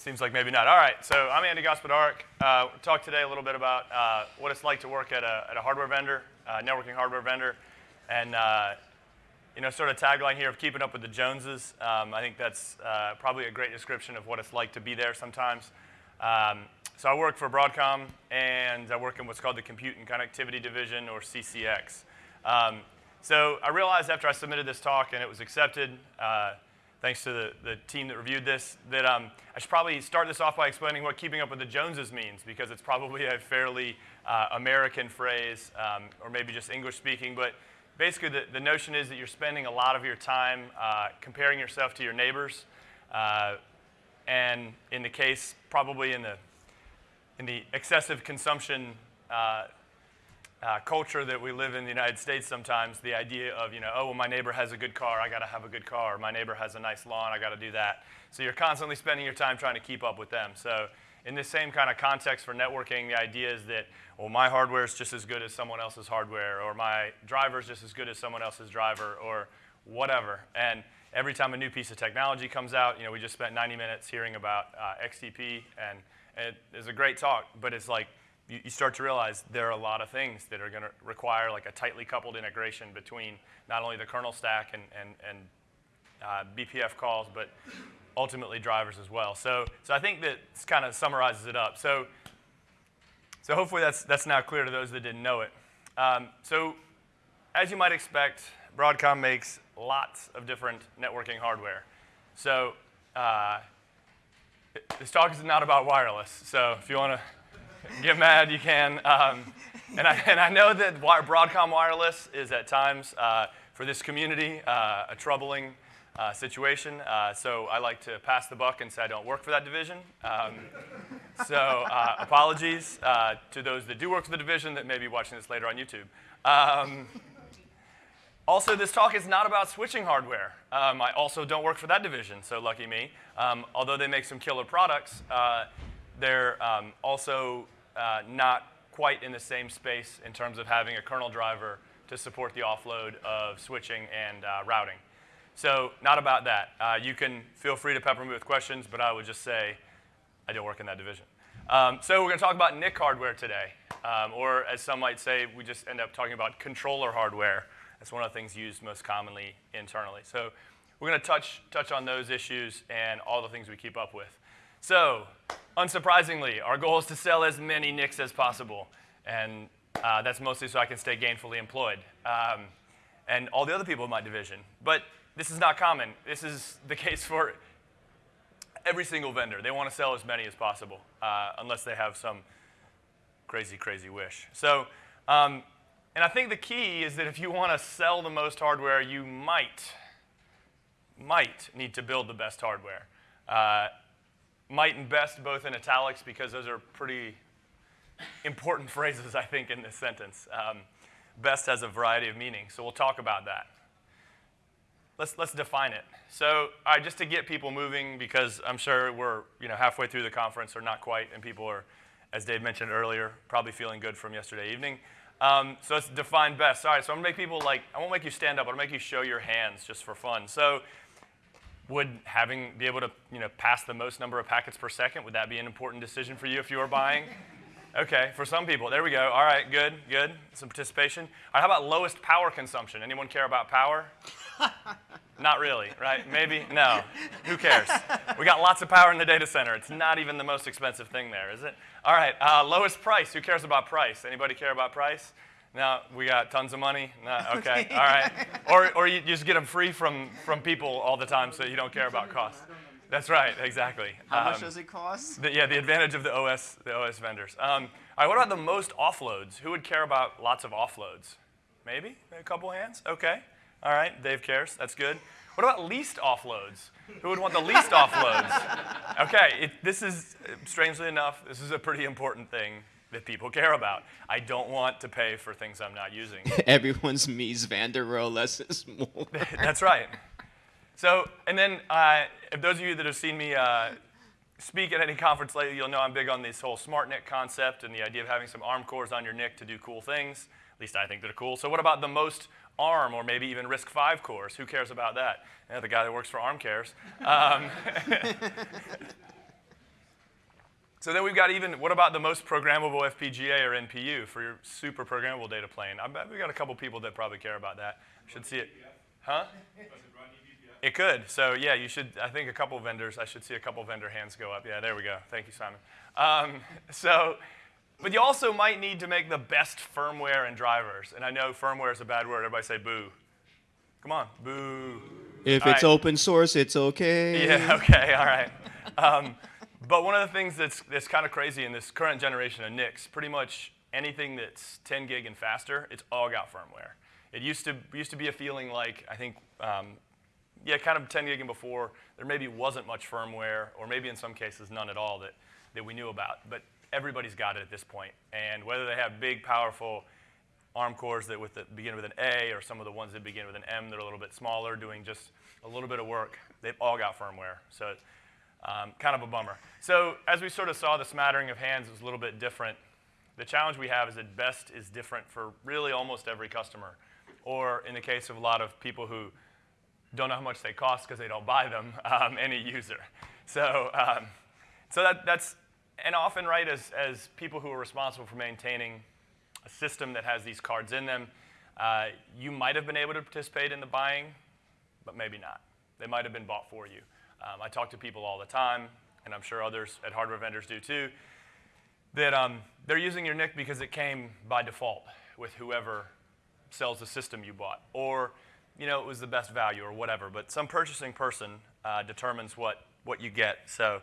Seems like maybe not. All right, so I'm Andy Gospodarek. Uh, we'll talk today a little bit about uh, what it's like to work at a, at a hardware vendor, uh, networking hardware vendor, and uh, you know, sort of tagline here of keeping up with the Joneses. Um, I think that's uh, probably a great description of what it's like to be there sometimes. Um, so I work for Broadcom, and I work in what's called the Compute and Connectivity Division, or CCX. Um, so I realized after I submitted this talk and it was accepted, uh, thanks to the, the team that reviewed this, that um, I should probably start this off by explaining what keeping up with the Joneses means, because it's probably a fairly uh, American phrase, um, or maybe just English speaking, but basically the, the notion is that you're spending a lot of your time uh, comparing yourself to your neighbors, uh, and in the case, probably in the, in the excessive consumption uh, culture that we live in the United States sometimes, the idea of, you know, oh, well, my neighbor has a good car, I got to have a good car. My neighbor has a nice lawn, I got to do that. So you're constantly spending your time trying to keep up with them. So in this same kind of context for networking, the idea is that, well, my hardware is just as good as someone else's hardware, or my driver is just as good as someone else's driver, or whatever. And every time a new piece of technology comes out, you know, we just spent 90 minutes hearing about uh, XDP, and it is a great talk, but it's like, you, you start to realize there are a lot of things that are going to require like a tightly coupled integration between not only the kernel stack and, and, and uh, BPF calls, but ultimately drivers as well. So, so I think that kind of summarizes it up. So, so hopefully that's, that's now clear to those that didn't know it. Um, so as you might expect, Broadcom makes lots of different networking hardware. So uh, this talk is not about wireless. So if you want to get mad, you can. Um, and, I, and I know that Broadcom Wireless is at times, uh, for this community, uh, a troubling uh, situation. Uh, so I like to pass the buck and say I don't work for that division. Um, so uh, apologies uh, to those that do work for the division that may be watching this later on YouTube. Um, also, this talk is not about switching hardware. Um, I also don't work for that division, so lucky me. Um, although they make some killer products, they're um, also uh, not quite in the same space in terms of having a kernel driver to support the offload of switching and uh, routing. So not about that. Uh, you can feel free to pepper me with questions, but I would just say I don't work in that division. Um, so we're going to talk about NIC hardware today, um, or as some might say, we just end up talking about controller hardware. That's one of the things used most commonly internally. So we're going to touch, touch on those issues and all the things we keep up with. So, unsurprisingly, our goal is to sell as many NICs as possible. And uh, that's mostly so I can stay gainfully employed. Um, and all the other people in my division. But this is not common. This is the case for every single vendor. They want to sell as many as possible, uh, unless they have some crazy, crazy wish. So, um, and I think the key is that if you want to sell the most hardware, you might, might need to build the best hardware. Uh, might and best both in italics because those are pretty important phrases, I think, in this sentence. Um, best has a variety of meanings, so we'll talk about that. Let's, let's define it. So just to get people moving, because I'm sure we're you know, halfway through the conference, or not quite, and people are, as Dave mentioned earlier, probably feeling good from yesterday evening. Um, so let's define best. All right, so I'm gonna make people like, I won't make you stand up, gonna make you show your hands just for fun. So would having be able to you know pass the most number of packets per second would that be an important decision for you if you were buying? Okay for some people there we go. All right good good. Some participation. All right how about lowest power consumption? Anyone care about power? Not really right? Maybe? No. Who cares? We got lots of power in the data center. It's not even the most expensive thing there is it? All right uh, lowest price. Who cares about price? Anybody care about price no, we got tons of money. No, okay, all right. Or, or you just get them free from, from people all the time so you don't care about cost. That's right, exactly. How um, much does it cost? The, yeah, the advantage of the OS, the OS vendors. Um, all right, what about the most offloads? Who would care about lots of offloads? Maybe? A couple hands? Okay. All right, Dave cares. That's good. What about least offloads? Who would want the least offloads? Okay, it, this is, strangely enough, this is a pretty important thing that people care about. I don't want to pay for things I'm not using. Everyone's Mies van der Rohe less is more. That's right. So, and then uh, if those of you that have seen me uh, speak at any conference lately, you'll know I'm big on this whole smart NIC concept and the idea of having some ARM cores on your NIC to do cool things. At least I think they're cool. So what about the most ARM or maybe even RISC-V cores? Who cares about that? The guy that works for ARM cares. Um, So then we've got even, what about the most programmable FPGA or NPU for your super programmable data plane? I bet we got a couple people that probably care about that. Should see it. Huh? It could. So yeah, you should. I think a couple vendors. I should see a couple vendor hands go up. Yeah, there we go. Thank you, Simon. Um, so, but you also might need to make the best firmware and drivers. And I know firmware is a bad word. Everybody say boo. Come on, boo. If All it's right. open source, it's okay. Yeah. Okay. All right. Um, but one of the things that's that's kind of crazy in this current generation of NICs, pretty much anything that's 10 gig and faster, it's all got firmware. It used to used to be a feeling like I think. Um, yeah, kind of 10 gig and before, there maybe wasn't much firmware, or maybe in some cases none at all that, that we knew about. But everybody's got it at this point. And whether they have big, powerful ARM cores that with the, begin with an A, or some of the ones that begin with an M that are a little bit smaller, doing just a little bit of work, they've all got firmware. So um, kind of a bummer. So as we sort of saw, the smattering of hands was a little bit different. The challenge we have is that best is different for really almost every customer. Or in the case of a lot of people who don't know how much they cost because they don't buy them, um, any user. So, um, so that, that's, and often, right, as, as people who are responsible for maintaining a system that has these cards in them, uh, you might have been able to participate in the buying, but maybe not. They might have been bought for you. Um, I talk to people all the time, and I'm sure others at hardware vendors do too, that um, they're using your NIC because it came by default with whoever sells the system you bought, or you know it was the best value or whatever. But some purchasing person uh, determines what what you get. So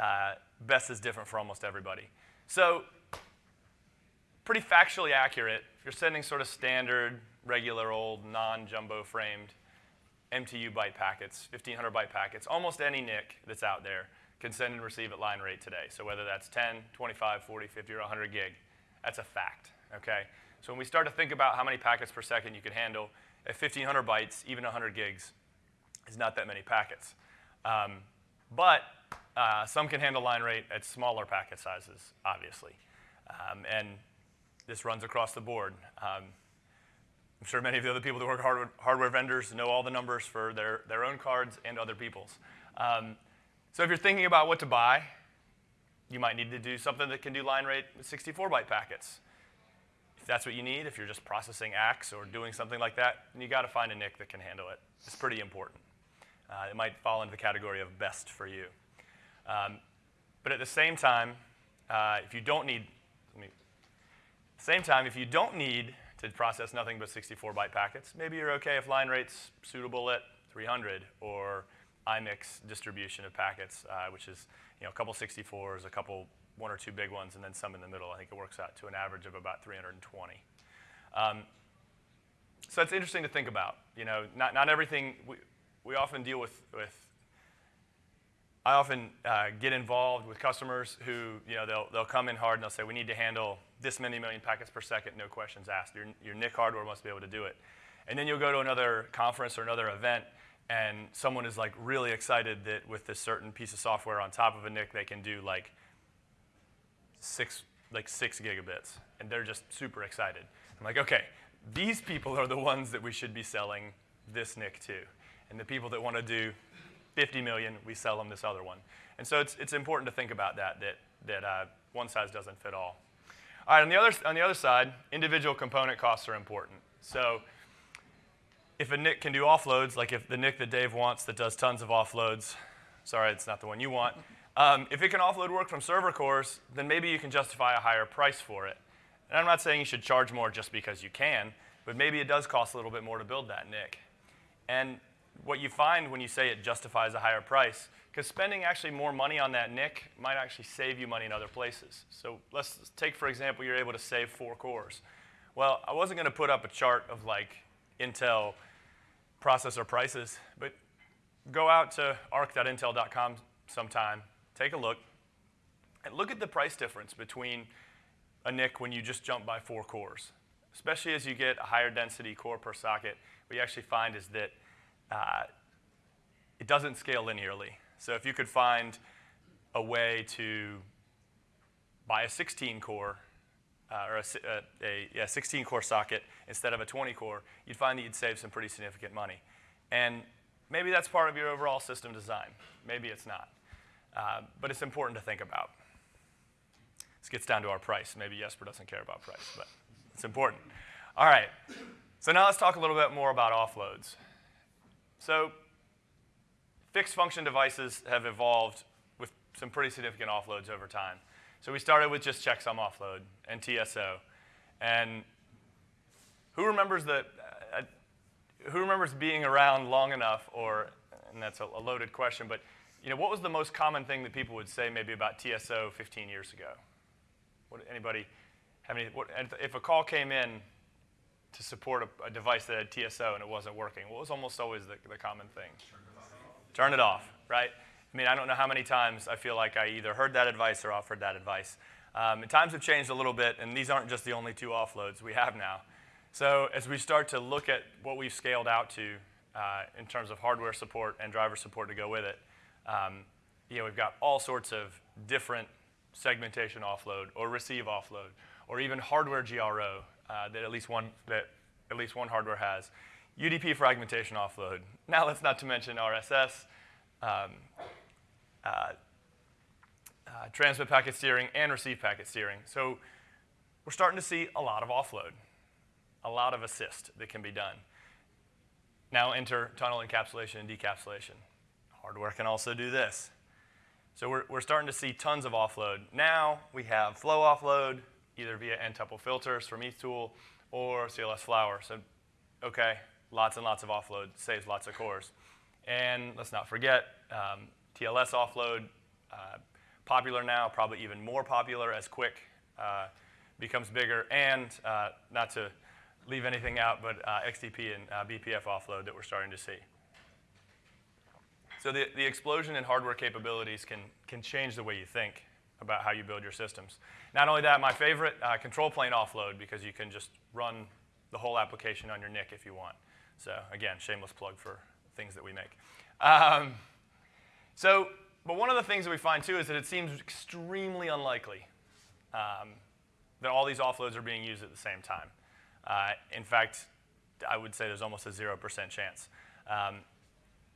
uh, best is different for almost everybody. So pretty factually accurate. If you're sending sort of standard, regular old non-jumbo framed MTU byte packets, 1500 byte packets, almost any NIC that's out there can send and receive at line rate today. So whether that's 10, 25, 40, 50, or 100 gig, that's a fact, okay? So when we start to think about how many packets per second you can handle, at 1500 bytes, even 100 gigs is not that many packets. Um, but uh, some can handle line rate at smaller packet sizes, obviously. Um, and this runs across the board. Um, I'm sure many of the other people that work hardware, hardware vendors know all the numbers for their, their own cards and other people's. Um, so if you're thinking about what to buy, you might need to do something that can do line rate with 64 byte packets. If that's what you need, if you're just processing ACKs or doing something like that, you got to find a NIC that can handle it. It's pretty important. Uh, it might fall into the category of best for you. Um, but at the same time, uh, if you don't need, me, same time, if you don't need to process nothing but 64 byte packets, maybe you're okay if line rate's suitable at 300 or IMIX distribution of packets, uh, which is you know, a couple 64s, a couple one or two big ones, and then some in the middle. I think it works out to an average of about 320. Um, so it's interesting to think about. You know, not, not everything, we, we often deal with, with I often uh, get involved with customers who, you know, they'll, they'll come in hard and they'll say, we need to handle this many million packets per second, no questions asked. Your, your NIC hardware must be able to do it. And then you'll go to another conference or another event, and someone is like really excited that with this certain piece of software on top of a NIC, they can do like six, like six gigabits, and they're just super excited. I'm like, okay, these people are the ones that we should be selling this NIC to, and the people that want to do 50 million, we sell them this other one. And so it's, it's important to think about that, that, that uh, one size doesn't fit all. All right, on the, other, on the other side, individual component costs are important. So if a NIC can do offloads, like if the NIC that Dave wants that does tons of offloads, sorry, it's not the one you want, um, if it can offload work from server cores, then maybe you can justify a higher price for it. And I'm not saying you should charge more just because you can, but maybe it does cost a little bit more to build that NIC. And what you find when you say it justifies a higher price, because spending actually more money on that NIC might actually save you money in other places. So let's take, for example, you're able to save four cores. Well, I wasn't going to put up a chart of like Intel processor prices, but go out to ark.intel.com sometime, take a look, and look at the price difference between a NIC when you just jump by four cores. Especially as you get a higher density core per socket, what you actually find is that uh, it doesn't scale linearly. So if you could find a way to buy a 16 core uh, or a, a, a yeah, 16 core socket instead of a 20 core, you'd find that you'd save some pretty significant money. And maybe that's part of your overall system design. Maybe it's not. Uh, but it's important to think about. This gets down to our price. Maybe Jesper doesn't care about price, but it's important. All right. So now let's talk a little bit more about offloads. So fixed function devices have evolved with some pretty significant offloads over time. So we started with just checksum offload and TSO. And who remembers the, uh, who remembers being around long enough, or, and that's a, a loaded question, but you know, what was the most common thing that people would say maybe about TSO 15 years ago? What, anybody have any, what, if a call came in to support a, a, device that had TSO and it wasn't working, what was almost always the, the common thing? Turn it off, right? I mean, I don't know how many times I feel like I either heard that advice or offered that advice. Um, times have changed a little bit, and these aren't just the only two offloads we have now. So as we start to look at what we've scaled out to uh, in terms of hardware support and driver support to go with it, um, you know, we've got all sorts of different segmentation offload or receive offload or even hardware GRO uh, that at least one that at least one hardware has. UDP fragmentation offload. Now let's not to mention RSS, um, uh, uh, transmit packet steering, and receive packet steering. So we're starting to see a lot of offload, a lot of assist that can be done. Now enter tunnel encapsulation and decapsulation. Hardware can also do this. So we're, we're starting to see tons of offload. Now we have flow offload, either via n-tuple filters from ethtool or CLS Flower. So, okay, lots and lots of offload, saves lots of cores. And let's not forget, um, TLS offload, uh, popular now, probably even more popular as QUIC uh, becomes bigger, and uh, not to leave anything out, but uh, XDP and uh, BPF offload that we're starting to see. So the, the explosion in hardware capabilities can, can change the way you think about how you build your systems. Not only that, my favorite, uh, control plane offload, because you can just run the whole application on your NIC if you want. So again, shameless plug for things that we make. Um, so, but one of the things that we find too is that it seems extremely unlikely um, that all these offloads are being used at the same time. Uh, in fact, I would say there's almost a 0% chance. Um,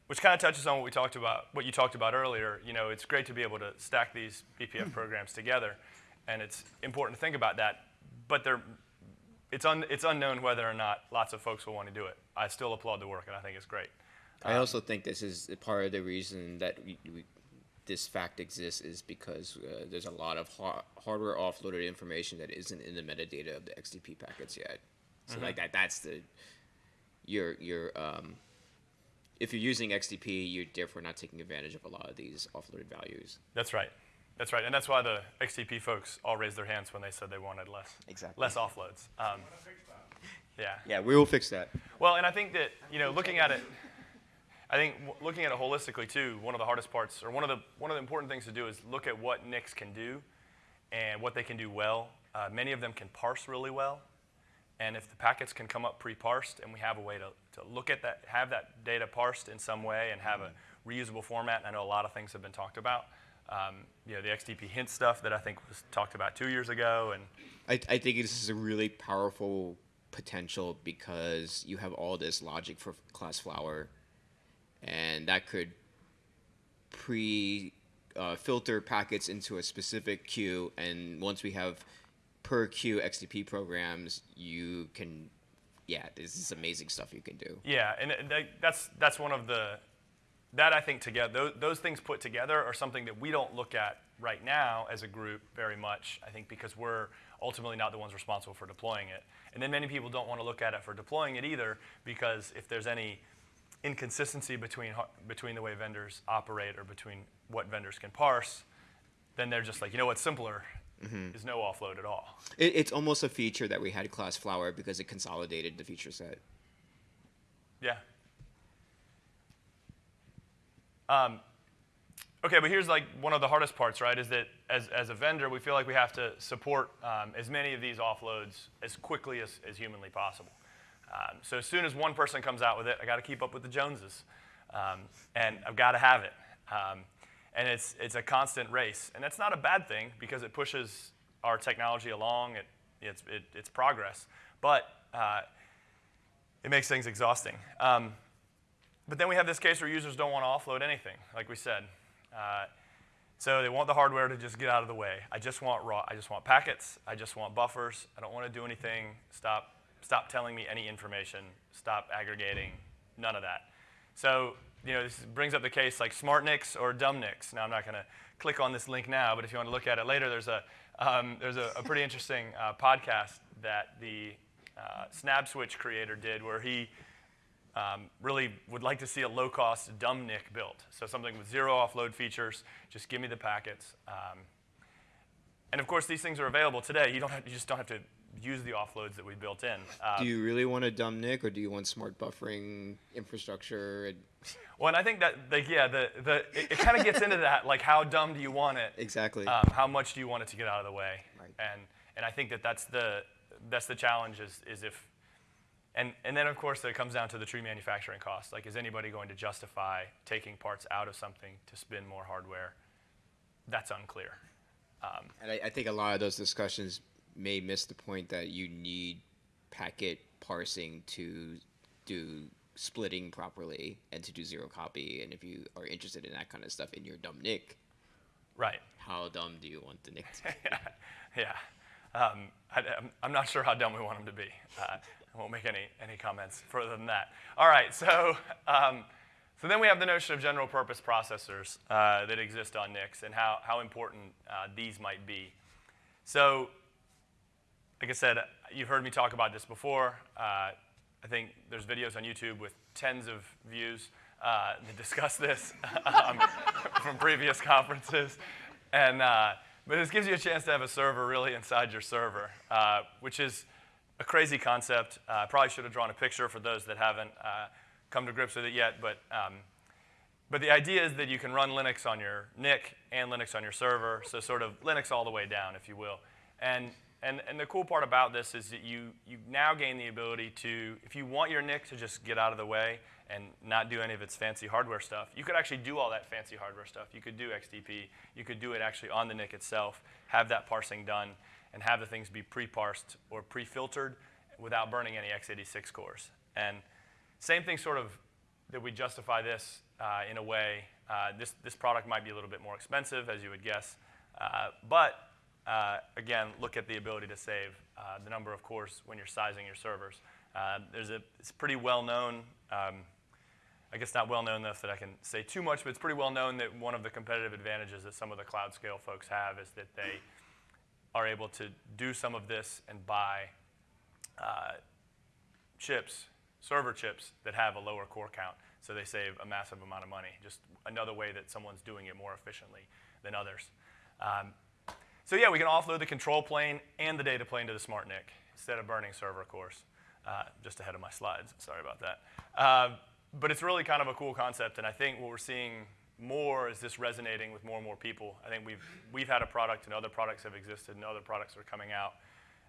which kind of touches on what we talked about, what you talked about earlier. You know, it's great to be able to stack these BPF programs together, and it's important to think about that. But it's, un, it's unknown whether or not lots of folks will want to do it. I still applaud the work, and I think it's great. I um, also think this is part of the reason that we, we, this fact exists is because uh, there's a lot of ha hardware offloaded information that isn't in the metadata of the XDP packets yet. So mm -hmm. like that, that's the your your um, if you're using XDP, you're therefore not taking advantage of a lot of these offloaded values. That's right. That's right, and that's why the XDP folks all raised their hands when they said they wanted less exactly. less offloads. Um, yeah. Yeah, we will fix that. Well, and I think that you know, looking at it, I think looking at it holistically too. One of the hardest parts, or one of the one of the important things to do, is look at what NICs can do, and what they can do well. Uh, many of them can parse really well, and if the packets can come up pre-parsed, and we have a way to, to look at that, have that data parsed in some way, and have a reusable format, and I know a lot of things have been talked about. Um, you know, the XDP hint stuff that I think was talked about two years ago, and I, I think this is a really powerful potential because you have all this logic for class flower and that could pre uh, filter packets into a specific queue. And once we have per queue XDP programs, you can, yeah, this is amazing stuff you can do. Yeah, and that's that's one of the that I think together those, those things put together are something that we don't look at right now as a group very much. I think because we're ultimately not the ones responsible for deploying it. And then many people don't want to look at it for deploying it either because if there's any inconsistency between, between the way vendors operate or between what vendors can parse, then they're just like, you know what's simpler mm-hmm. is no offload at all. It, it's almost a feature that we had Class Flower because it consolidated the feature set. Yeah. Um, okay, but here's like one of the hardest parts, right? Is that as, as a vendor, we feel like we have to support um, as many of these offloads as quickly as, as humanly possible. Um, so as soon as one person comes out with it, I got to keep up with the Joneses, um, and I've got to have it. Um, and it's it's a constant race, and that's not a bad thing because it pushes our technology along. It it's it, it's progress, but uh, it makes things exhausting. Um, but then we have this case where users don't want to offload anything, like we said. Uh, So they want the hardware to just get out of the way. I just want raw. I just want packets. I just want buffers. I don't want to do anything. Stop. Stop telling me any information. Stop aggregating. None of that. So you know, this brings up the case like SmartNICs or DumbNICs. Now I'm not going to click on this link now, but if you want to look at it later, there's a um, there's a, a, pretty interesting uh, podcast that the uh, Snabb Switch creator did where he um, really would like to see a low-cost dumb NIC built. So something with zero offload features, just give me the packets. Um, and of course, these things are available today. You, don't have, you just don't have to use the offloads that we built in. Uh, do you really want a dumb NIC, or do you want smart buffering infrastructure? Well, and I think that, like, yeah, the, the, it, it kind of gets into that, like, how dumb do you want it? Exactly. Um, how much do you want it to get out of the way? Right. And, and I think that that's the, that's the challenge is, is if and, and then, of course, it comes down to the true manufacturing cost. Like, is anybody going to justify taking parts out of something to spin more hardware? That's unclear. Um, and I, I, think a lot of those discussions may miss the point that you need packet parsing to do splitting properly and to do zero copy. And if you are interested in that kind of stuff in your dumb NIC, right? How dumb do you want the NIC to be? yeah. Um, I, am not sure how dumb we want them to be. Uh, I won't make any, any comments further than that. All right, so, um, so then we have the notion of general purpose processors uh, that exist on NICs and how, how important uh, these might be. So, like I said, you've heard me talk about this before. Uh, I think there's videos on YouTube with tens of views uh, that discuss this um, from previous conferences. And, uh, but this gives you a chance to have a server really inside your server, uh, which is a crazy concept. Uh, I probably should have drawn a picture for those that haven't uh, come to grips with it yet. But, um, but the idea is that you can run Linux on your NIC and Linux on your server, so sort of Linux all the way down, if you will. And, and, and the cool part about this is that you, you now gain the ability to, if you want your NIC to just get out of the way and not do any of its fancy hardware stuff, you could actually do all that fancy hardware stuff. You could do XDP. You could do it actually on the NIC itself, have that parsing done and have the things be pre-parsed or pre-filtered without burning any x86 cores. And same thing sort of that we justify this uh, in a way. Uh, this, this product might be a little bit more expensive, as you would guess. Uh, but uh, again, look at the ability to save uh, the number of cores when you're sizing your servers. Uh, there's a, it's pretty well known, um, I guess not well known enough that I can say too much, but it's pretty well known that one of the competitive advantages that some of the cloud scale folks have is that they are able to do some of this and buy uh, chips, server chips that have a lower core count. So they save a massive amount of money. Just another way that someone's doing it more efficiently than others. Um, so yeah, we can offload the control plane and the data plane to the smart NIC instead of burning server cores. Uh, just ahead of my slides, sorry about that. Uh, but it's really kind of a cool concept, and I think what we're seeing more is this resonating with more and more people. I think we've, we've had a product and other products have existed and other products are coming out.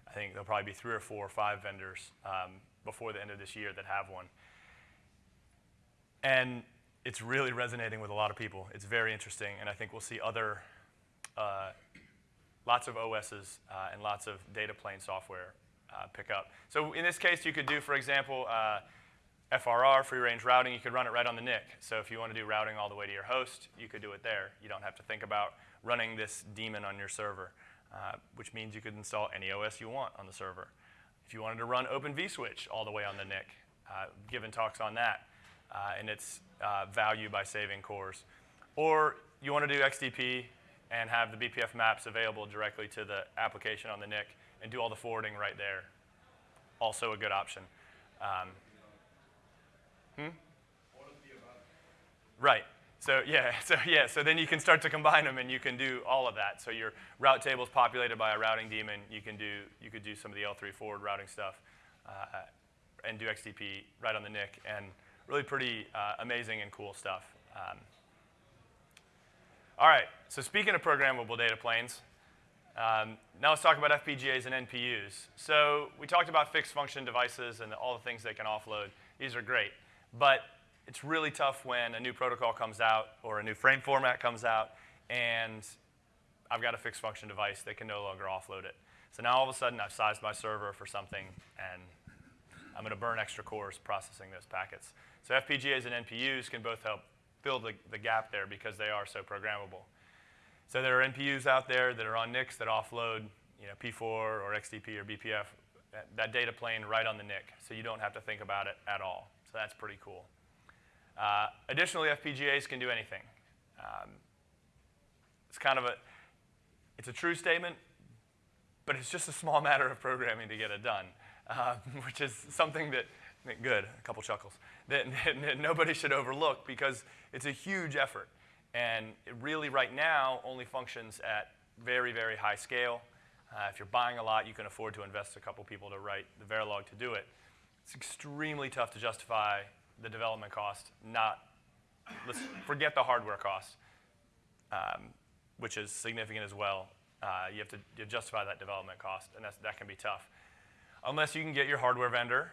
I think there'll probably be three or four or five vendors um, before the end of this year that have one. And it's really resonating with a lot of people. It's very interesting, and I think we'll see other, uh, lots of OSs uh, and lots of data plane software uh, pick up. So in this case, you could do, for example, uh, FRR, free range routing, you could run it right on the NIC. So if you want to do routing all the way to your host, you could do it there. You don't have to think about running this daemon on your server, uh, which means you could install any OS you want on the server. If you wanted to run Open vSwitch all the way on the NIC, uh, given talks on that uh, and its uh, value by saving cores. Or you want to do XDP and have the BPF maps available directly to the application on the NIC and do all the forwarding right there. Also a good option. Um, Hmm? Right. So yeah, so yeah, so then you can start to combine them and you can do all of that. So your route table is populated by a routing daemon. You can do you could do some of the L3 forward routing stuff uh, and do XDP right on the NIC and really pretty uh, amazing and cool stuff. Um, all right, so speaking of programmable data planes, um, now let's talk about FPGAs and NPUs. So we talked about fixed function devices and all the things they can offload. These are great. But it's really tough when a new protocol comes out or a new frame format comes out and I've got a fixed function device that can no longer offload it. So now all of a sudden I've sized my server for something and I'm going to burn extra cores processing those packets. So FPGAs and NPUs can both help fill the, the gap there because they are so programmable. so there are NPUs out there that are on NICs that offload, you know, P4 or XDP or BPF, that, that data plane right on the NIC, so you don't have to think about it at all. So that's pretty cool. Uh, additionally, FPGAs can do anything. Um, it's kind of a, it's a true statement, but it's just a small matter of programming to get it done, uh, which is something that, good, a couple chuckles, that, that nobody should overlook because it's a huge effort. And it really, right now, only functions at very, very high scale. Uh, if you're buying a lot, you can afford to invest a couple people to write the Verilog to do it. It's extremely tough to justify the development cost, not, let's forget the hardware cost, um, which is significant as well. Uh, you have to you justify that development cost, and that's, that can be tough. Unless you can get your hardware vendor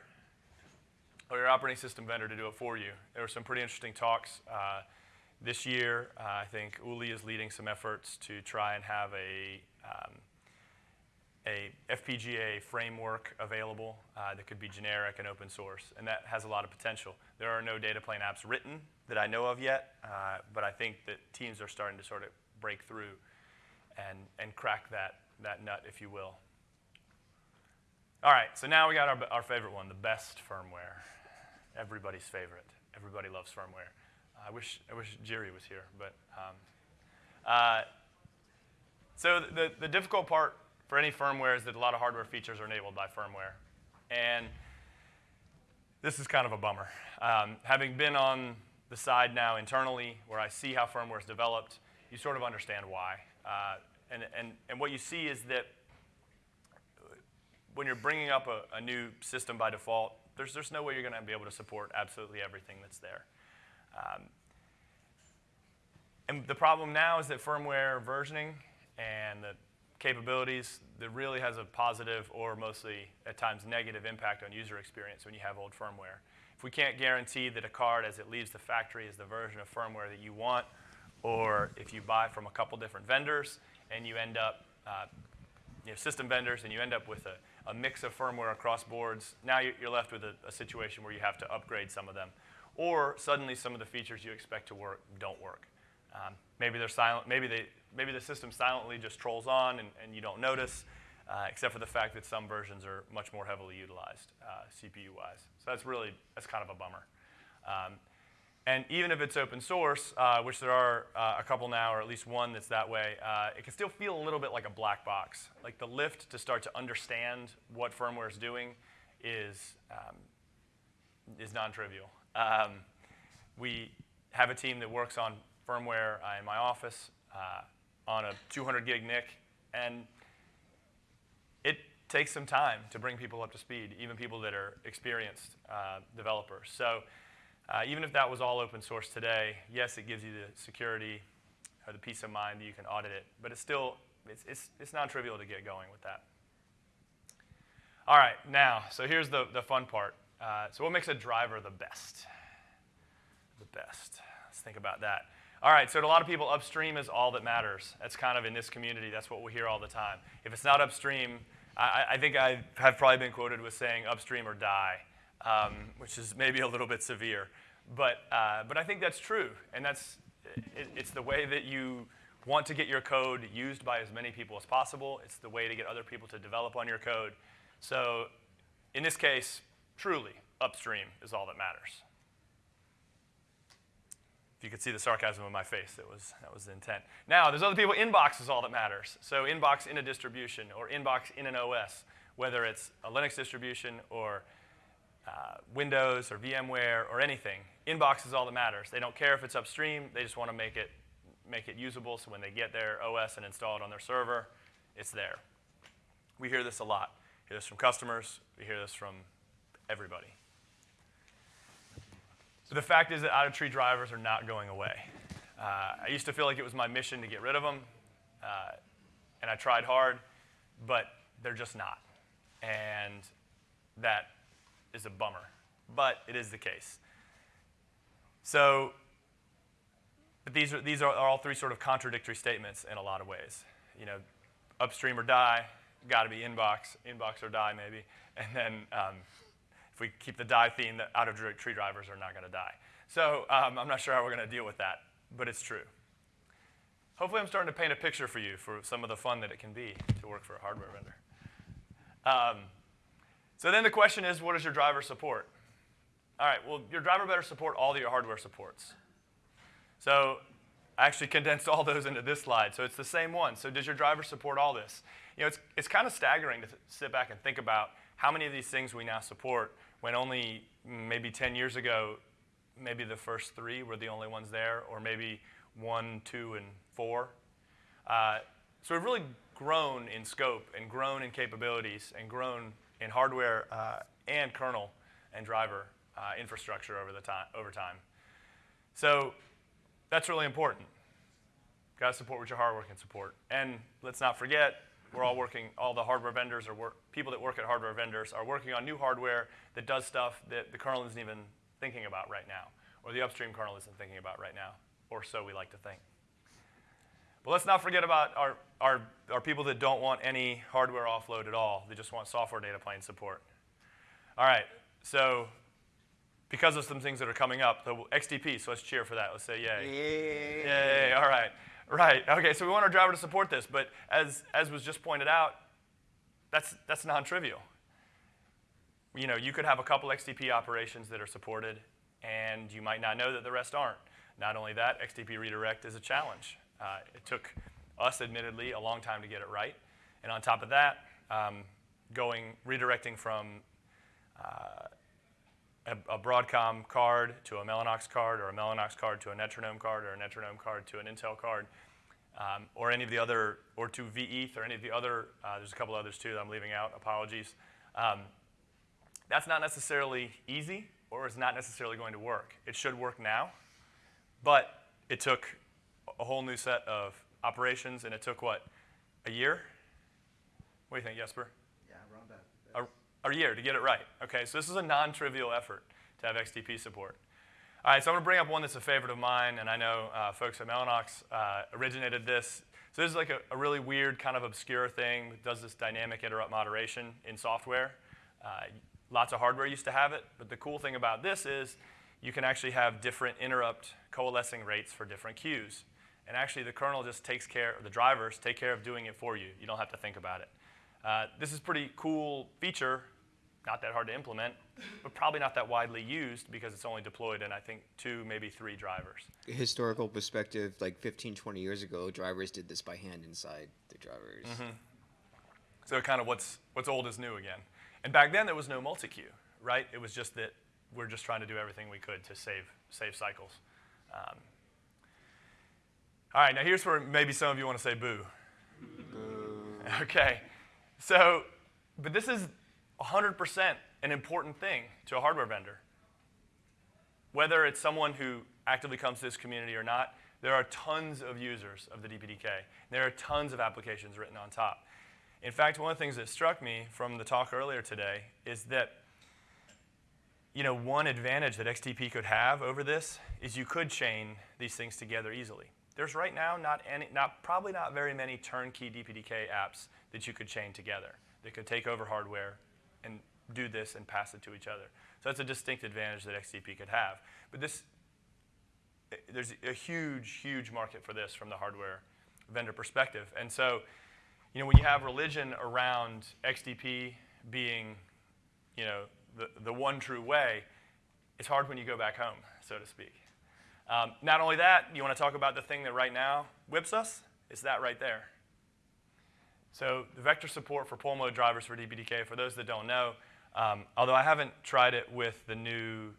or your operating system vendor to do it for you. There were some pretty interesting talks. Uh, this year, uh, I think Uli is leading some efforts to try and have a, um, a FPGA framework available uh, that could be generic and open source, and that has a lot of potential. There are no data plane apps written that I know of yet, uh, but I think that teams are starting to sort of break through and, and crack that, that nut, if you will. All right, so now we got our, our favorite one, the best firmware. Everybody's favorite. Everybody loves firmware. I wish, I wish Jiri was here, but. Um, uh, so the, the difficult part for any firmware is that a lot of hardware features are enabled by firmware. And this is kind of a bummer. Um, having been on the side now internally where I see how firmware is developed, you sort of understand why. Uh, and, and, and what you see is that when you're bringing up a, a new system by default, there's, there's no way you're going to be able to support absolutely everything that's there. Um, and the problem now is that firmware versioning and the capabilities that really has a positive or mostly at times negative impact on user experience when you have old firmware. If we can't guarantee that a card as it leaves the factory is the version of firmware that you want, or if you buy from a couple different vendors and you end up, uh, you know, system vendors, and you end up with a, a mix of firmware across boards, now you're left with a, a situation where you have to upgrade some of them or suddenly some of the features you expect to work don't work. Um, maybe they're silent. Maybe they maybe the system silently just trolls on and, and you don't notice, uh, except for the fact that some versions are much more heavily utilized uh, CPU-wise. So that's really that's kind of a bummer. Um, and even if it's open source, uh, which there are uh, a couple now, or at least one that's that way, uh, it can still feel a little bit like a black box. Like the lift to start to understand what firmware is doing is um, is non-trivial. Um, we have a team that works on firmware uh, in my office on a 200 gig NIC, and it takes some time to bring people up to speed, even people that are experienced uh, developers. So uh, even if that was all open source today, yes, it gives you the security or the peace of mind that you can audit it, but it's still, it's, it's, it's non-trivial to get going with that. All right, now, so here's the, the fun part. Uh, so what makes a driver the best? The best. Let's think about that. All right, so to a lot of people, upstream is all that matters. That's kind of in this community, that's what we hear all the time. If it's not upstream, I, I think I have probably been quoted with saying upstream or die, um, which is maybe a little bit severe. But, uh, but I think that's true, and that's, it, it's the way that you want to get your code used by as many people as possible. It's the way to get other people to develop on your code. So in this case, truly, upstream is all that matters. If you could see the sarcasm in my face, that was, that was the intent. Now, there's other people, inbox is all that matters. So inbox in a distribution or inbox in an OS, whether it's a Linux distribution or uh, Windows or VMware or anything, inbox is all that matters. They don't care if it's upstream, they just want to make it, make it usable so when they get their OS and install it on their server, it's there. We hear this a lot. We hear this from customers, we hear this from everybody. The fact is that out of tree drivers are not going away. Uh, I used to feel like it was my mission to get rid of them, uh, and I tried hard, but they're just not. And that is a bummer, but it is the case. So, but these are, these are all three sort of contradictory statements in a lot of ways. You know, upstream or die, got to be inbox, inbox or die maybe, and then um, we keep the die theme, that out of tree drivers are not going to die. So um, I'm not sure how we're going to deal with that, but it's true. hopefully I'm starting to paint a picture for you for some of the fun that it can be to work for a hardware vendor. Um, so then the question is, what does your driver support? All right, well, your driver better support all that your hardware supports. So I actually condensed all those into this slide. So it's the same one. So does your driver support all this? You know, it's, it's kind of staggering to sit back and think about how many of these things we now support when only maybe 10 years ago, maybe the first three were the only ones there, or maybe one, two, and four. Uh, so we've really grown in scope and grown in capabilities and grown in hardware uh, and kernel and driver uh, infrastructure over the time over time. So that's really important. Got to support what your hardware can support. And let's not forget, we're all working. All the hardware vendors or work, people that work at hardware vendors are working on new hardware that does stuff that the kernel isn't even thinking about right now, or the upstream kernel isn't thinking about right now, or so we like to think. But let's not forget about our, our, our people that don't want any hardware offload at all. They just want software data plane support. All right, so because of some things that are coming up, the XDP, so let's cheer for that. Let's say yay. Yeah. Yay, all right. Right, okay, so we want our driver to support this, but as, as was just pointed out, that's, that's non-trivial. You know, you could have a couple XDP operations that are supported, and you might not know that the rest aren't. Not only that, XDP redirect is a challenge. Uh, it took us, admittedly, a long time to get it right. And on top of that, um, going redirecting from uh, a, a, Broadcom card to a Mellanox card, or a Mellanox card to a Netronome card, or a Netronome card to an Intel card, um, or any of the other, or to vETH, or any of the other. Uh, there's a couple others too that I'm leaving out. Apologies. Um, that's not necessarily easy, or is not necessarily going to work. It should work now, but it took a whole new set of operations, and it took what, a year? What do you think, Jesper? A year to get it right. Okay, so this is a non-trivial effort to have XDP support. All right, so I'm going to bring up one that's a favorite of mine, and I know uh, folks at Mellanox uh, originated this. So this is like a, a, really weird, kind of obscure thing that does this dynamic interrupt moderation in software. Uh, lots of hardware used to have it, but the cool thing about this is you can actually have different interrupt coalescing rates for different queues. And actually, the kernel just takes care, or the drivers take care of doing it for you. You don't have to think about it. Uh, this is a pretty cool feature, not that hard to implement, but probably not that widely used because it's only deployed in, I think, two, maybe three drivers. Historical perspective, like 15, 20 years ago, drivers did this by hand inside the drivers. Mm-hmm. So kind of what's, what's old is new again. And back then, there was no multi-queue, right? It was just that we're just trying to do everything we could to save, save cycles. Um, all right, now here's where maybe some of you want to say boo. Okay, so, but this is 100% an important thing to a hardware vendor. Whether it's someone who actively comes to this community or not, there are tons of users of the DPDK. There are tons of applications written on top. In fact, one of the things that struck me from the talk earlier today is that you know, one advantage that XDP could have over this is you could chain these things together easily. There's right now not any, not, probably not very many turnkey DPDK apps that you could chain together that could take over hardware and do this and pass it to each other. So that's a distinct advantage that XDP could have. But this, there's a huge, huge market for this from the hardware vendor perspective. And so, you know, when you have religion around XDP being, you know, the, the one true way, it's hard when you go back home, so to speak. Um, not only that, you want to talk about the thing that right now whips us? It's that right there. So the vector support for poll mode drivers for DPDK, for those that don't know, um, although I haven't tried it with the new,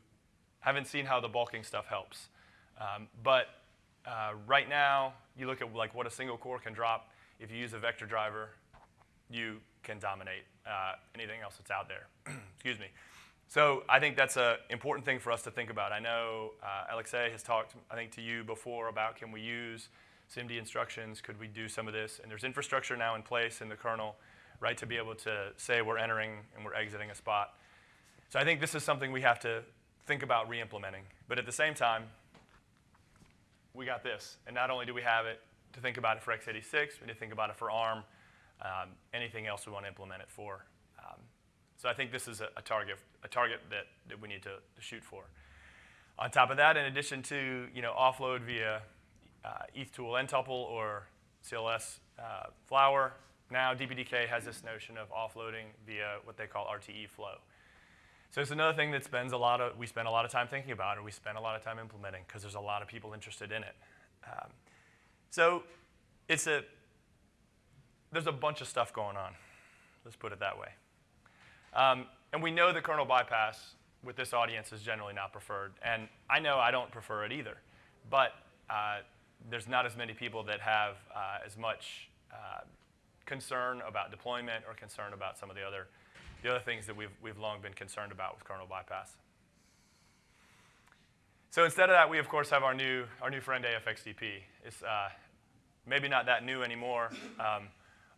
haven't seen how the bulking stuff helps. Um, but uh, right now, you look at like what a single core can drop. If you use a vector driver, you can dominate uh, anything else that's out there. Excuse me. So I think that's an important thing for us to think about. I know uh, Alexei has talked, I think, to you before about can we use SIMD instructions? Could we do some of this? And there's infrastructure now in place in the kernel, right, to be able to say we're entering and we're exiting a spot. So I think this is something we have to think about re-implementing. But at the same time, we got this. And not only do we have it to think about it for x86, we need to think about it for ARM, um, anything else we want to implement it for. Um, so I think this is a, a target, a target that, that we need to, to, shoot for. On top of that, in addition to you know offload via uh, ethtool ntuple or CLS uh, flower. Now DPDK has this notion of offloading via what they call RTE flow. So it's another thing that spends a lot of, we spend a lot of time thinking about or we spend a lot of time implementing because there's a lot of people interested in it. Um, so it's a, there's a bunch of stuff going on. Let's put it that way. Um, and we know the kernel bypass with this audience is generally not preferred. And I know I don't prefer it either. But uh, there's not as many people that have uh, as much uh, concern about deployment or concern about some of the other, the other things that we've, we've long been concerned about with kernel bypass. So instead of that, we of course have our new, our new friend AFXDP. It's uh, maybe not that new anymore, um,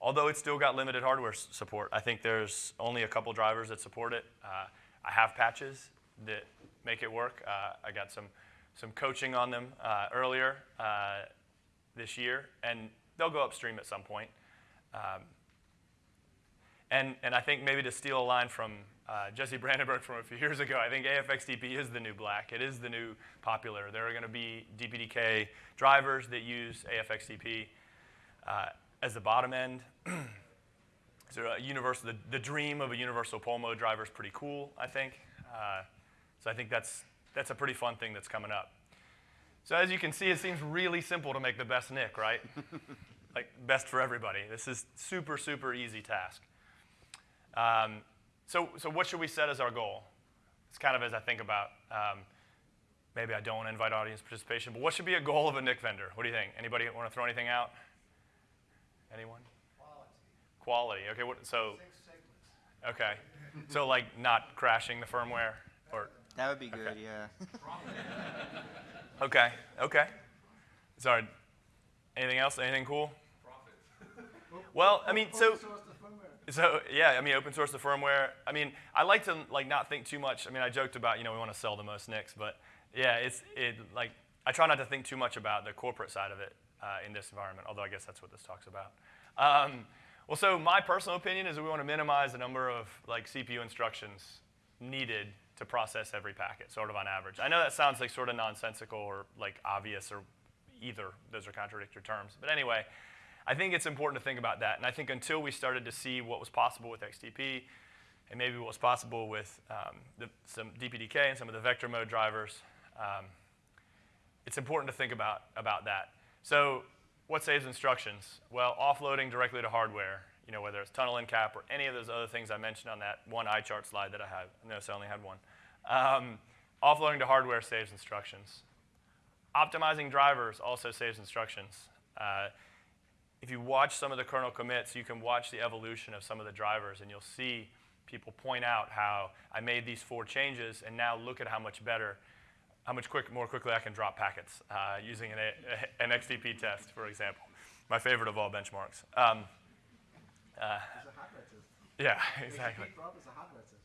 although it's still got limited hardware support. I think there's only a couple drivers that support it. Uh, I have patches that make it work. Uh, I got some, some coaching on them uh, earlier uh, this year, and they'll go upstream at some point. Um, and, and I think maybe to steal a line from uh, Jesse Brandeburg from a few years ago, I think AFXDP is the new black. It is the new popular. There are going to be DPDK drivers that use AFXDP uh, as the bottom end. so a universal, the, the dream of a universal poll mode driver is pretty cool, I think. Uh, so I think that's, that's a pretty fun thing that's coming up. So as you can see, it seems really simple to make the best NIC, right? like best for everybody. This is super, super easy task. Um, so, so what should we set as our goal? It's kind of as I think about, um, maybe I don't want to invite audience participation, but what should be a goal of a NIC vendor? What do you think? Anybody want to throw anything out? Anyone? Quality. Quality. Okay. What, so, okay. So like not crashing the firmware, or That would be good, Okay. yeah. okay, okay. Sorry. Anything else? Anything cool? Well, I mean, so. Open source the firmware. So yeah, I mean, open source the firmware. I mean, I like to like not think too much. I mean, I joked about you know we want to sell the most NICs, but yeah, it's it like I try not to think too much about the corporate side of it uh, in this environment. Although I guess that's what this talks about. Um, well, so my personal opinion is that we want to minimize the number of like CPU instructions needed to process every packet, sort of on average. I know that sounds like sort of nonsensical or like obvious or either. Those are contradictory terms. But anyway, I think it's important to think about that. And I think until we started to see what was possible with XDP and maybe what was possible with um, the, some DPDK and some of the vector mode drivers, um, it's important to think about, about that. So what saves instructions? Well, offloading directly to hardware, you know, whether it's tunnel encap or any of those other things I mentioned on that one eye chart slide that I had. Notice I only had one. Um, offloading to hardware saves instructions. Optimizing drivers also saves instructions. Uh, if you watch some of the kernel commits, you can watch the evolution of some of the drivers, and you'll see people point out how I made these four changes, and now look at how much better, how much quick, more quickly I can drop packets uh, using an, a, an XDP test, for example. My favorite of all benchmarks. Um, uh, It's a hardware test. yeah, exactly. XDP drop is a hardware test.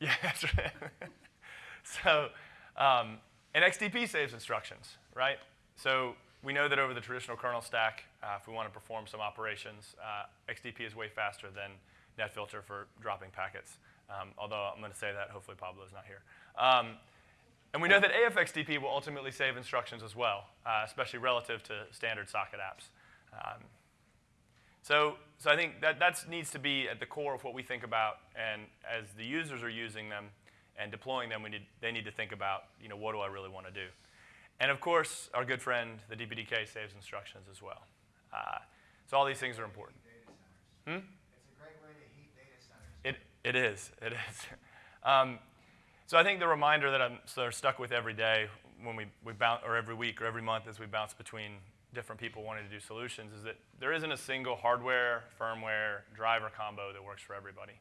Yeah, that's right. so, um, and XDP saves instructions, right? So we know that over the traditional kernel stack, uh, if we want to perform some operations, uh, XDP is way faster than NetFilter for dropping packets. Um, although I'm going to say that, hopefully Pablo's not here. Um, and we know that AFXDP will ultimately save instructions as well, uh, especially relative to standard socket apps. Um, so, so I think that that needs to be at the core of what we think about, and as the users are using them and deploying them, we need, they need to think about, you know, what do I really want to do? And of course, our good friend, the DPDK, saves instructions as well. Uh, so all these things are important. Hmm? It's a great way to heat data centers. It, it is, it is. Um, so I think the reminder that I'm sort of stuck with every day when we, we bounce, or every week or every month as we bounce between different people wanting to do solutions is that there isn't a single hardware, firmware, driver combo that works for everybody.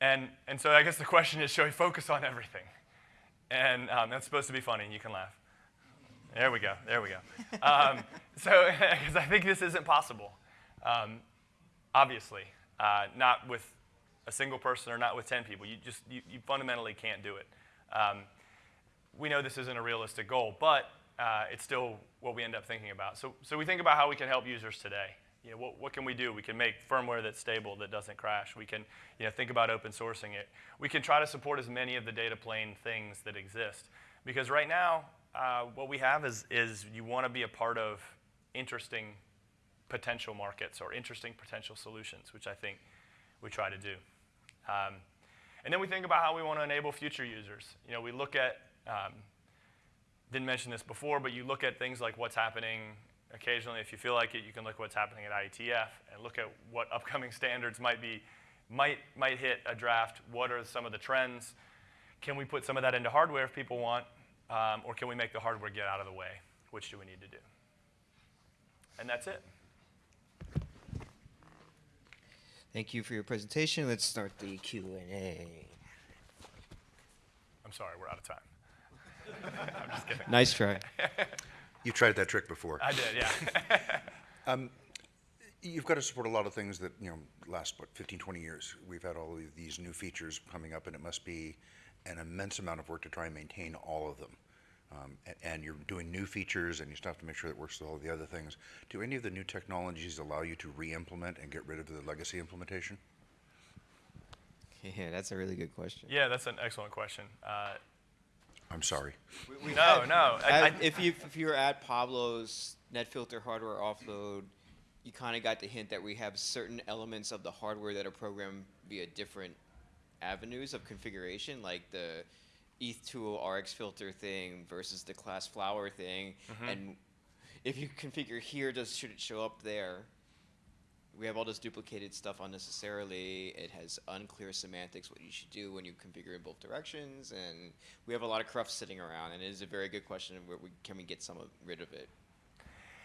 And, and so I guess the question is, should we focus on everything? And um, that's supposed to be funny, and you can laugh. There we go, there we go. Um, so, because I think this isn't possible, um, obviously, uh, not with a single person or not with 10 people. You just, you, you fundamentally can't do it. Um, we know this isn't a realistic goal, but uh, it's still what we end up thinking about. So, so we think about how we can help users today. You know, what, what can we do? We can make firmware that's stable, that doesn't crash. We can you know, think about open sourcing it. We can try to support as many of the data plane things that exist. Because right now, uh, what we have is, is you want to be a part of interesting potential markets or interesting potential solutions, which I think we try to do. Um, and then we think about how we want to enable future users. You know, we look at, um, didn't mention this before, but you look at things like what's happening occasionally. If you feel like it, you can look at what's happening at IETF and look at what upcoming standards might be, might, might hit a draft. What are some of the trends? Can we put some of that into hardware if people want? Um, or can we make the hardware get out of the way? Which do we need to do? And that's it. Thank you for your presentation. Let's start the Q and A. I'm sorry, we're out of time. I'm just kidding. Nice try. You tried that trick before. I did, yeah. You've got to support a lot of things that, you know, last, what, 15, 20 years. We've had all of these new features coming up, and it must be an immense amount of work to try and maintain all of them. Um, a- and you're doing new features, and you still have to make sure that works with all the other things. Do any of the new technologies allow you to re-implement and get rid of the legacy implementation? Yeah, that's a really good question. yeah, that's an excellent question. Uh, I'm sorry. We no, no. I, I, if you if you were at Pablo's NetFilter hardware offload, you kind of got the hint that we have certain elements of the hardware that are programmed via different avenues of configuration, like the ethtool RX filter thing versus the class flower thing, mm-hmm. and if you configure here, does should it show up there? We have all this duplicated stuff unnecessarily. It has unclear semantics, what you should do when you configure in both directions, and we have a lot of cruft sitting around. And it is a very good question: where we, can we get some of, rid of it?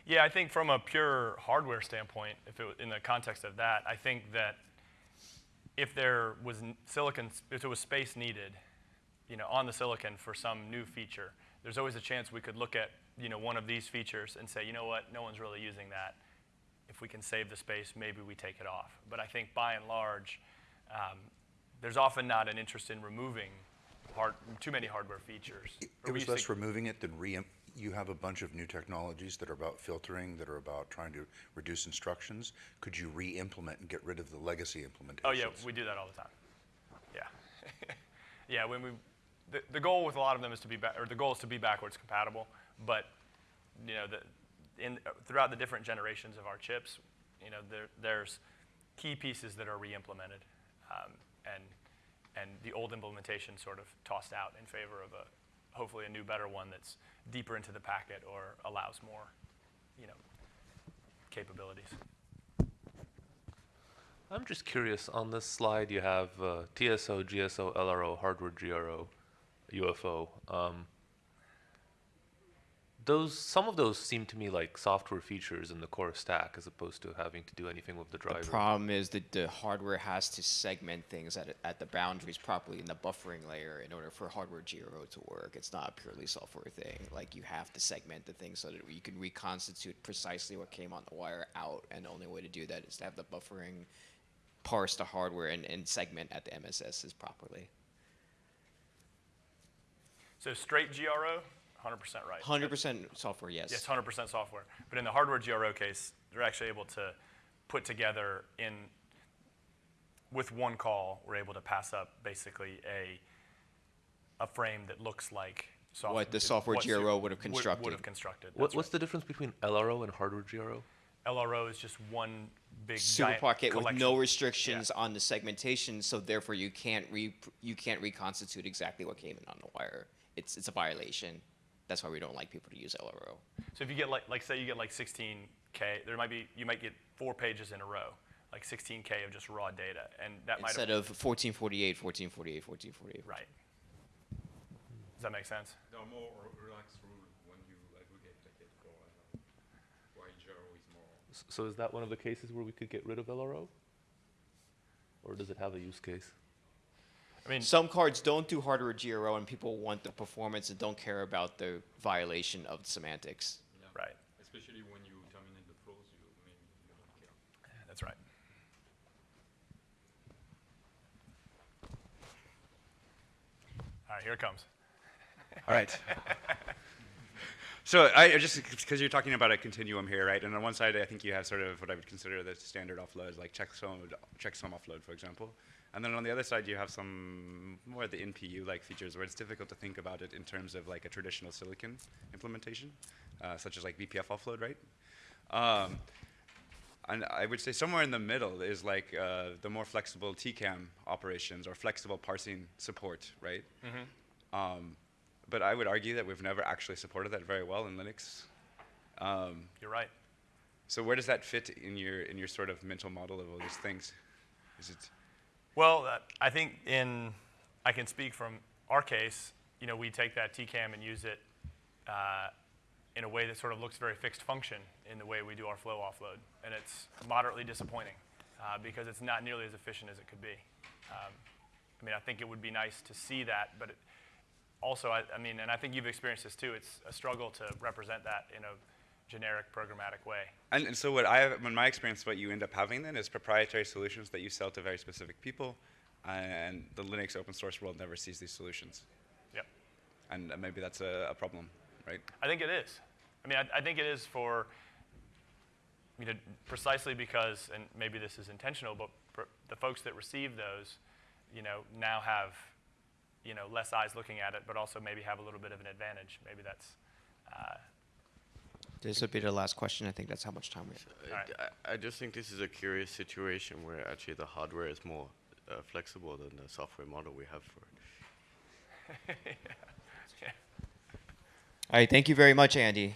Yeah, I think from a pure hardware standpoint, if it, in the context of that, I think that if there was silicon, if there was space needed, you know, on the silicon for some new feature, there's always a chance we could look at, you know, one of these features and say, you know what, no one's really using that. If we can save the space, maybe we take it off. But I think by and large, um, there's often not an interest in removing hard, too many hardware features. It we was less removing it than re, you have a bunch of new technologies that are about filtering, that are about trying to reduce instructions. Could you re-implement and get rid of the legacy implementations? Oh yeah, we do that all the time. Yeah, yeah. When we, the, the goal with a lot of them is to be, or the goal is to be backwards compatible. But you know, the, in throughout the different generations of our chips, you know, there, there's key pieces that are re-implemented, um, and and the old implementation sort of tossed out in favor of a hopefully a new, better one that's deeper into the packet or allows more, you know, capabilities. I'm just curious. On this slide, you have uh, TSO, GSO, LRO, hardware, GRO, UFO. Um, those some of those seem to me like software features in the core stack, as opposed to having to do anything with the driver. The problem is that the hardware has to segment things at, at the boundaries properly in the buffering layer in order for hardware GRO to work. It's not a purely software thing. Like you have to segment the thing so that you can reconstitute precisely what came on the wire out, and the only way to do that is to have the buffering parse the hardware and, and segment at the MSSs properly. So straight GRO, 100% right. Hundred percent software, yes. Yes, 100% software. But in the hardware GRO case, they're actually able to put together in, with one call, we're able to pass up basically a, a frame that looks like software. What the software GRO would have constructed. Would have constructed. What, that's what's the difference between LRO and hardware GRO? LRO is just one big super giant pocket with no collection. restrictions on the segmentation, so therefore you can't re you can't reconstitute exactly what came in on the wire. It's it's a violation. That's why we don't like people to use LRO. So if you get like, like say you get like 16K, there might be, you might get four pages in a row, like 16K of just raw data. And that might Instead of 1448, 1448, 1448. Right. Does that make sense? There are more relaxed rules when you aggregate ticket for uh, why is more. So is that one of the cases where we could get rid of LRO? Or does it have a use case? I mean, Some cards don't do hardware GRO, and people want the performance and don't care about the violation of semantics. Yeah. right. Especially when you terminate the flows, you maybe you don't care. That's right. All right, here it comes. All right. So I I just because you're talking about a continuum here, right? And on one side, I think you have sort of what I would consider the standard offload, like checksum, checksum offload, for example. And then on the other side, you have some more of the NPU-like features where it's difficult to think about it in terms of like a traditional silicon implementation, uh, such as like BPF offload, right? Um, and I would say somewhere in the middle is like uh, the more flexible TCAM operations or flexible parsing support, right? Um, but I would argue that we've never actually supported that very well in Linux. Um, You're right. so where does that fit in your in your sort of mental model of all these things? Is it Well, uh, I think in, I can speak from our case, you know, we take that TCAM and use it uh, in a way that sort of looks very fixed function in the way we do our flow offload. And it's moderately disappointing uh, because it's not nearly as efficient as it could be. Um, I mean, I think it would be nice to see that, but also, I, I mean, and I think you've experienced this too, it's a struggle to represent that in a generic programmatic way. and, and so what I have in my experience, what you end up having then is proprietary solutions that you sell to very specific people, and the Linux open source world never sees these solutions, Yep. and uh, maybe that's a, a problem, right? I think it is. I mean, I, I think it is for, you know, precisely because, and maybe this is intentional, but pr- the folks that receive those, you know, now have, you know, less eyes looking at it, but also maybe have a little bit of an advantage. Maybe that's, uh, This will be the last question. I think that's how much time we have. Alright. I, I just think this is a curious situation where actually the hardware is more uh, flexible than the software model we have for it. All right. Thank you very much, Andy.